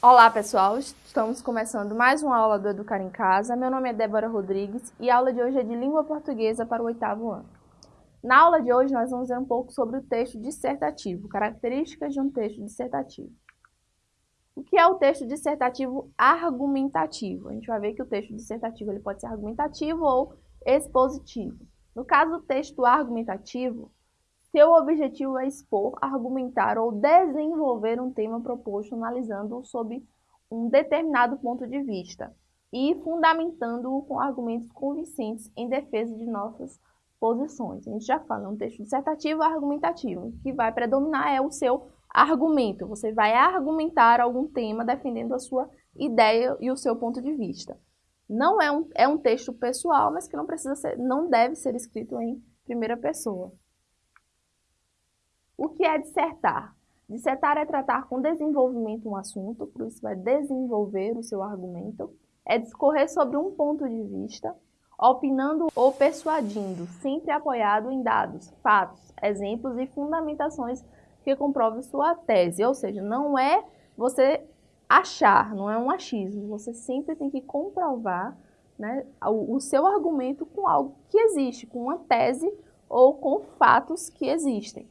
Olá pessoal, estamos começando mais uma aula do Educar em Casa. Meu nome é Débora Rodrigues e a aula de hoje é de Língua Portuguesa para o oitavo ano. Na aula de hoje nós vamos ver um pouco sobre o texto dissertativo, características de um texto dissertativo. O que é o texto dissertativo argumentativo? A gente vai ver que o texto dissertativo ele pode ser argumentativo ou expositivo. No caso do texto argumentativo, seu objetivo é expor, argumentar ou desenvolver um tema proposto analisando-o sob um determinado ponto de vista e fundamentando-o com argumentos convincentes em defesa de nossas posições. A gente já fala, é um texto dissertativo argumentativo. Que vai predominar é o seu argumento. Você vai argumentar algum tema defendendo a sua ideia e o seu ponto de vista. Não é um, é um texto pessoal, mas que não precisa ser, não deve ser escrito em primeira pessoa. O que é dissertar? Dissertar é tratar com desenvolvimento um assunto, por isso vai desenvolver o seu argumento. É discorrer sobre um ponto de vista, opinando ou persuadindo, sempre apoiado em dados, fatos, exemplos e fundamentações que comprovem sua tese. Ou seja, não é você achar, não é um achismo. Você sempre tem que comprovar né, o, o seu argumento com algo que existe, com uma tese ou com fatos que existem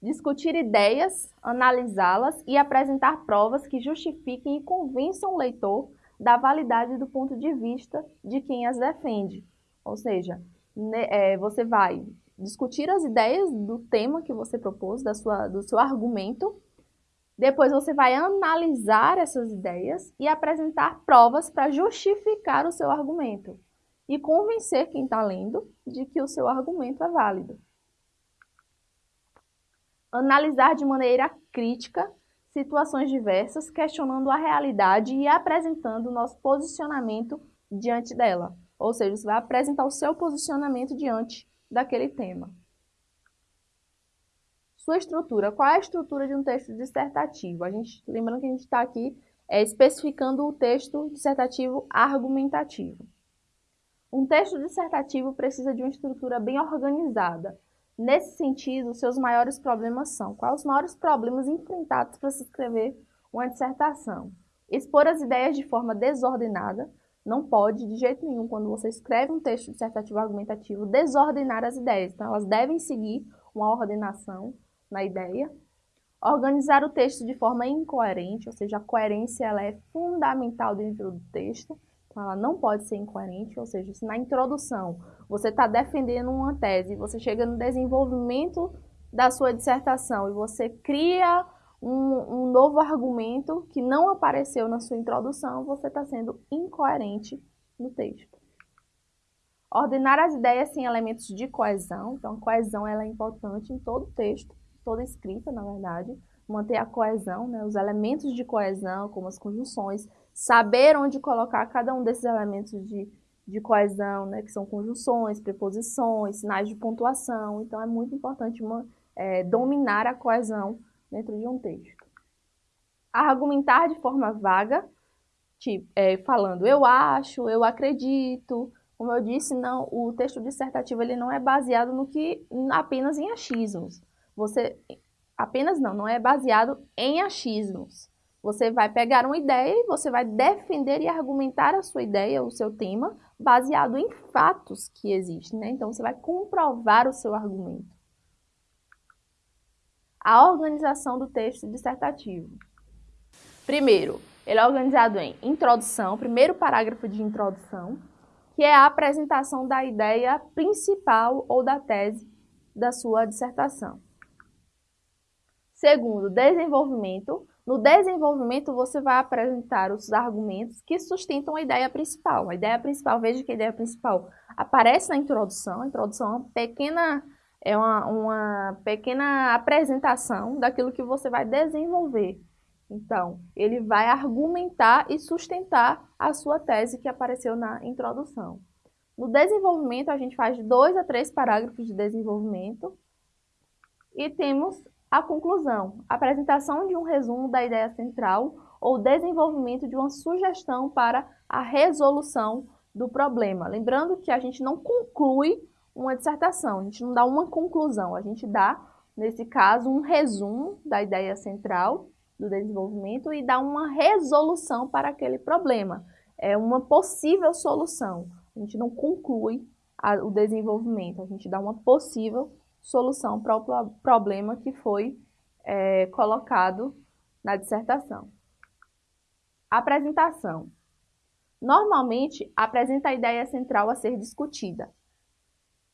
discutir ideias, analisá-las e apresentar provas que justifiquem e convençam o leitor da validade do ponto de vista de quem as defende. Ou seja, é, você vai discutir as ideias do tema que você propôs, da sua, do seu argumento, depois você vai analisar essas ideias e apresentar provas para justificar o seu argumento e convencer quem está lendo de que o seu argumento é válido analisar de maneira crítica situações diversas, questionando a realidade e apresentando o nosso posicionamento diante dela. Ou seja, você vai apresentar o seu posicionamento diante daquele tema. Sua estrutura. Qual é a estrutura de um texto dissertativo? A gente, lembrando que a gente está aqui é, especificando o texto dissertativo argumentativo. Um texto dissertativo precisa de uma estrutura bem organizada, Nesse sentido, seus maiores problemas são quais os maiores problemas enfrentados para se escrever uma dissertação? Expor as ideias de forma desordenada, não pode, de jeito nenhum, quando você escreve um texto dissertativo argumentativo, desordenar as ideias. Então, elas devem seguir uma ordenação na ideia. Organizar o texto de forma incoerente, ou seja, a coerência ela é fundamental dentro do texto. Ela não pode ser incoerente, ou seja, se na introdução você está defendendo uma tese, você chega no desenvolvimento da sua dissertação e você cria um, um novo argumento que não apareceu na sua introdução, você está sendo incoerente no texto. Ordenar as ideias sem elementos de coesão, então coesão ela é importante em todo texto, toda escrita, na verdade, manter a coesão, né, os elementos de coesão, como as conjunções, saber onde colocar cada um desses elementos de, de coesão, né, que são conjunções, preposições, sinais de pontuação. Então, é muito importante uma, é, dominar a coesão dentro de um texto. Argumentar de forma vaga, tipo, é, falando eu acho, eu acredito. Como eu disse, não, o texto dissertativo ele não é baseado no que apenas em achismos. Você apenas não, não é baseado em achismos. Você vai pegar uma ideia e você vai defender e argumentar a sua ideia, o seu tema, baseado em fatos que existem. Né? Então, você vai comprovar o seu argumento. A organização do texto dissertativo. Primeiro, ele é organizado em introdução, primeiro parágrafo de introdução, que é a apresentação da ideia principal ou da tese da sua dissertação. Segundo, desenvolvimento, no desenvolvimento, você vai apresentar os argumentos que sustentam a ideia principal. A ideia principal, veja que a ideia principal aparece na introdução. A introdução é uma pequena, é uma, uma pequena apresentação daquilo que você vai desenvolver. Então, ele vai argumentar e sustentar a sua tese que apareceu na introdução. No desenvolvimento, a gente faz dois a três parágrafos de desenvolvimento e temos a conclusão, apresentação de um resumo da ideia central ou desenvolvimento de uma sugestão para a resolução do problema. Lembrando que a gente não conclui uma dissertação, a gente não dá uma conclusão, a gente dá, nesse caso, um resumo da ideia central do desenvolvimento e dá uma resolução para aquele problema. É uma possível solução. A gente não conclui a, o desenvolvimento, a gente dá uma possível solução para o problema que foi é, colocado na dissertação. Apresentação. Normalmente, apresenta a ideia central a ser discutida,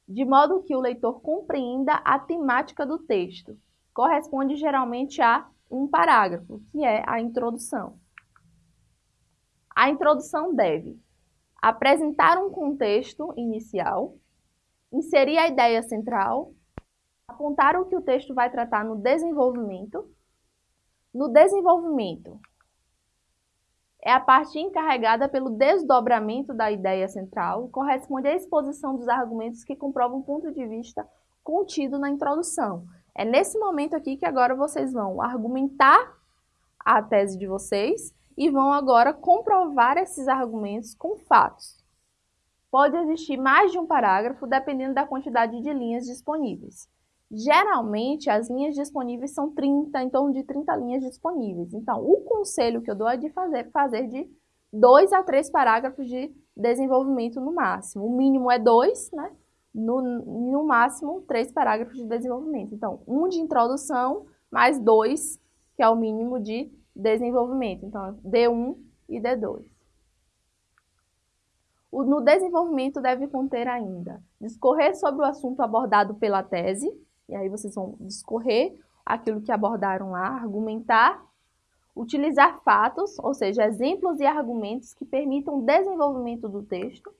de modo que o leitor compreenda a temática do texto. Corresponde geralmente a um parágrafo, que é a introdução. A introdução deve apresentar um contexto inicial, inserir a ideia central, apontar o que o texto vai tratar no desenvolvimento. No desenvolvimento, é a parte encarregada pelo desdobramento da ideia central, corresponde à exposição dos argumentos que comprovam o ponto de vista contido na introdução. É nesse momento aqui que agora vocês vão argumentar a tese de vocês e vão agora comprovar esses argumentos com fatos. Pode existir mais de um parágrafo dependendo da quantidade de linhas disponíveis. Geralmente, as linhas disponíveis são 30, em torno de 30 linhas disponíveis. Então, o conselho que eu dou é de fazer, fazer de dois a três parágrafos de desenvolvimento no máximo. O mínimo é dois, né? No, no máximo, três parágrafos de desenvolvimento. Então, um de introdução, mais dois, que é o mínimo de desenvolvimento. Então, D1 e D2. O, no desenvolvimento deve conter ainda discorrer sobre o assunto abordado pela tese, e aí vocês vão discorrer aquilo que abordaram lá, argumentar, utilizar fatos, ou seja, exemplos e argumentos que permitam o desenvolvimento do texto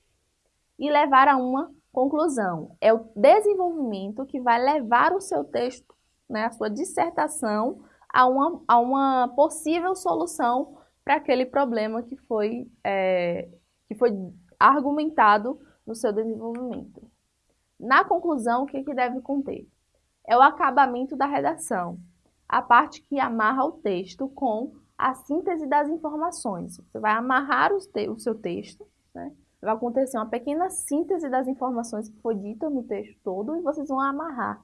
e levar a uma conclusão. É o desenvolvimento que vai levar o seu texto, né, a sua dissertação, a uma, a uma possível solução para aquele problema que foi, é, que foi argumentado no seu desenvolvimento. Na conclusão, o que, que deve conter? É o acabamento da redação, a parte que amarra o texto com a síntese das informações. Você vai amarrar o, seu texto, né? vai acontecer uma pequena síntese das informações que foi dita no texto todo e vocês vão amarrar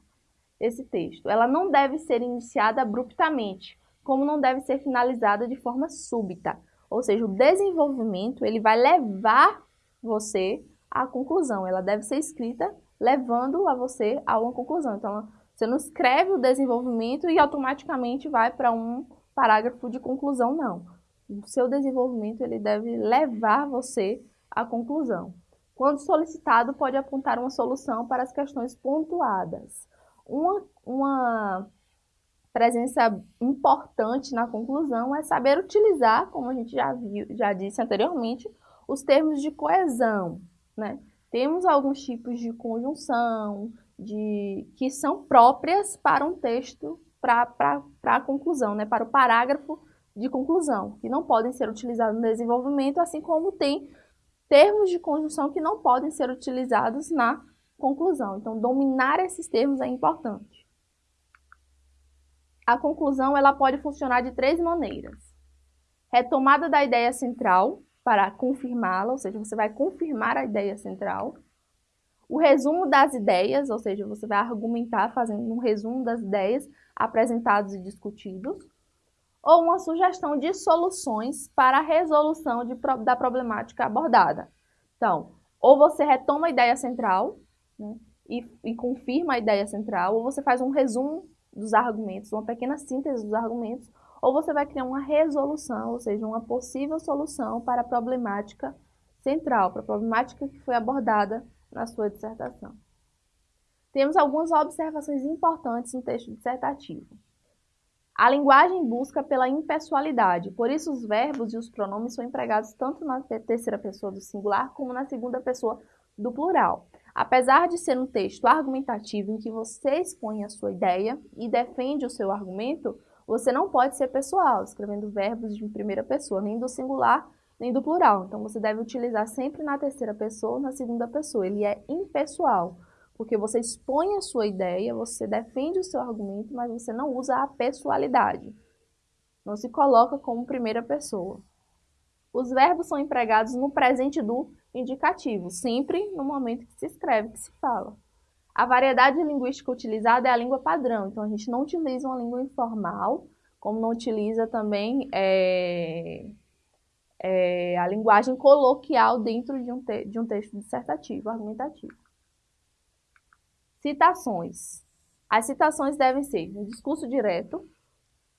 esse texto. Ela não deve ser iniciada abruptamente, como não deve ser finalizada de forma súbita. Ou seja, o desenvolvimento ele vai levar você à conclusão. Ela deve ser escrita levando a você a uma conclusão. Então, você não escreve o desenvolvimento e automaticamente vai para um parágrafo de conclusão, não. O seu desenvolvimento ele deve levar você à conclusão. Quando solicitado, pode apontar uma solução para as questões pontuadas. Uma, uma presença importante na conclusão é saber utilizar, como a gente já, viu, já disse anteriormente, os termos de coesão. Né? Temos alguns tipos de conjunção, de, que são próprias para um texto, para a conclusão, né? para o parágrafo de conclusão, que não podem ser utilizados no desenvolvimento, assim como tem termos de conjunção que não podem ser utilizados na conclusão. Então, dominar esses termos é importante. A conclusão ela pode funcionar de três maneiras. Retomada da ideia central para confirmá-la, ou seja, você vai confirmar a ideia central o resumo das ideias, ou seja, você vai argumentar fazendo um resumo das ideias apresentadas e discutidos, ou uma sugestão de soluções para a resolução de, da problemática abordada. Então, ou você retoma a ideia central né, e, e confirma a ideia central, ou você faz um resumo dos argumentos, uma pequena síntese dos argumentos, ou você vai criar uma resolução, ou seja, uma possível solução para a problemática central, para a problemática que foi abordada na sua dissertação. Temos algumas observações importantes no texto dissertativo. A linguagem busca pela impessoalidade, por isso os verbos e os pronomes são empregados tanto na terceira pessoa do singular como na segunda pessoa do plural. Apesar de ser um texto argumentativo em que você expõe a sua ideia e defende o seu argumento, você não pode ser pessoal, escrevendo verbos de primeira pessoa, nem do singular nem do plural. Então, você deve utilizar sempre na terceira pessoa ou na segunda pessoa. Ele é impessoal, porque você expõe a sua ideia, você defende o seu argumento, mas você não usa a pessoalidade. Não se coloca como primeira pessoa. Os verbos são empregados no presente do indicativo, sempre no momento que se escreve, que se fala. A variedade linguística utilizada é a língua padrão, então a gente não utiliza uma língua informal, como não utiliza também é, é, a linguagem coloquial dentro de um, de um texto dissertativo, argumentativo. Citações. As citações devem ser um discurso direto,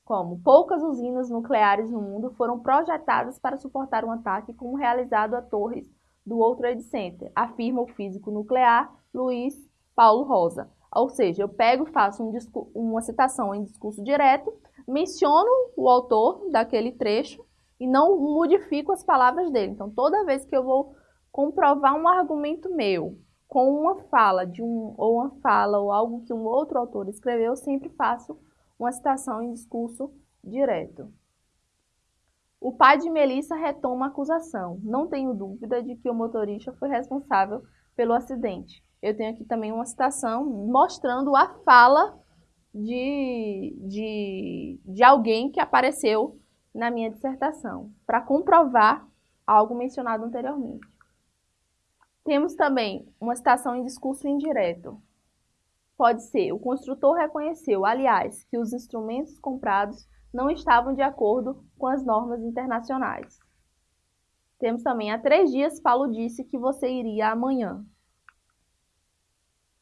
como poucas usinas nucleares no mundo foram projetadas para suportar um ataque como realizado a torres do World Trade Center, afirma o físico nuclear Luiz Paulo Rosa. Ou seja, eu pego, faço um uma citação em discurso direto, menciono o autor daquele trecho e não modifico as palavras dele. Então, toda vez que eu vou comprovar um argumento meu com uma fala de um ou uma fala ou algo que um outro autor escreveu, eu sempre faço uma citação em discurso direto. O pai de Melissa retoma a acusação. Não tenho dúvida de que o motorista foi responsável pelo acidente. Eu tenho aqui também uma citação mostrando a fala de, de, de alguém que apareceu na minha dissertação, para comprovar algo mencionado anteriormente. Temos também uma citação em discurso indireto. Pode ser, o construtor reconheceu, aliás, que os instrumentos comprados não estavam de acordo com as normas internacionais. Temos também, há três dias, Paulo disse que você iria amanhã.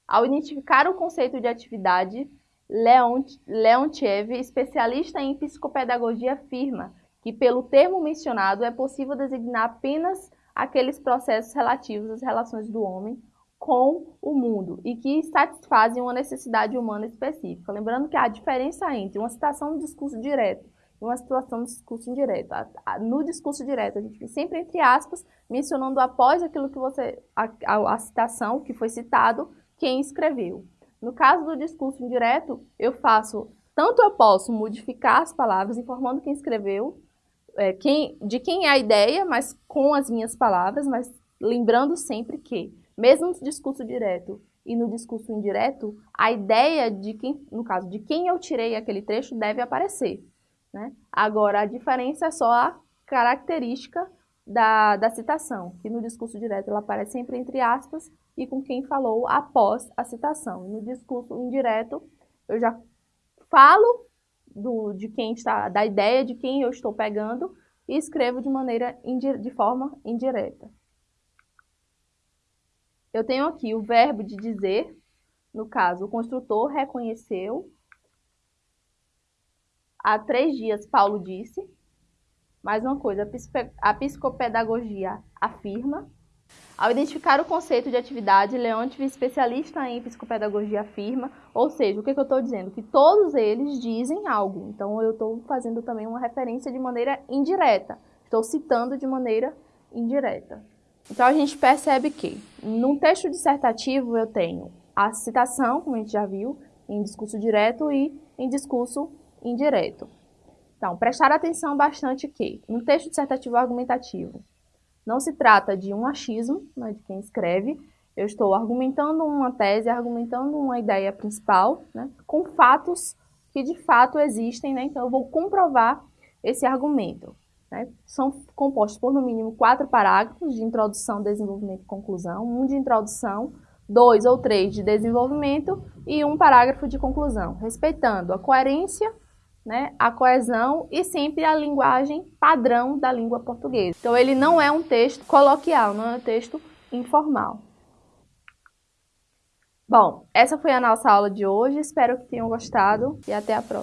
Ao identificar o conceito de atividade, Leontiev, especialista em psicopedagogia, afirma que, pelo termo mencionado, é possível designar apenas aqueles processos relativos às relações do homem com o mundo e que satisfazem uma necessidade humana específica. Lembrando que há diferença entre uma citação no discurso direto e uma situação no discurso indireto. No discurso direto, a gente sempre entre aspas, mencionando após aquilo que você, a, a, a citação que foi citado, quem escreveu. No caso do discurso indireto, eu faço, tanto eu posso modificar as palavras informando quem escreveu, é, quem, de quem é a ideia, mas com as minhas palavras, mas lembrando sempre que mesmo no discurso direto e no discurso indireto, a ideia de quem, no caso, de quem eu tirei aquele trecho deve aparecer. Né? Agora, a diferença é só a característica da, da citação, que no discurso direto ela aparece sempre entre aspas e com quem falou após a citação. No discurso indireto, eu já falo do, de quem está, da ideia de quem eu estou pegando e escrevo de maneira de forma indireta. Eu tenho aqui o verbo de dizer, no caso, o construtor reconheceu. Há três dias, Paulo disse. Mais uma coisa, a psicopedagogia afirma. Ao identificar o conceito de atividade, Leontief, especialista em psicopedagogia, afirma, ou seja, o que, que eu estou dizendo? Que todos eles dizem algo. Então, eu estou fazendo também uma referência de maneira indireta. Estou citando de maneira indireta. Então, a gente percebe que, num texto dissertativo, eu tenho a citação, como a gente já viu, em discurso direto e em discurso indireto. Então, prestar atenção bastante que, no texto dissertativo argumentativo, não se trata de um achismo né, de quem escreve, eu estou argumentando uma tese, argumentando uma ideia principal, né, com fatos que de fato existem, né, então eu vou comprovar esse argumento. Né? São compostos por no mínimo quatro parágrafos de introdução, desenvolvimento e conclusão, um de introdução, dois ou três de desenvolvimento e um parágrafo de conclusão, respeitando a coerência, né, a coesão e sempre a linguagem padrão da língua portuguesa. Então ele não é um texto coloquial, não é um texto informal. Bom, essa foi a nossa aula de hoje, espero que tenham gostado e até a próxima.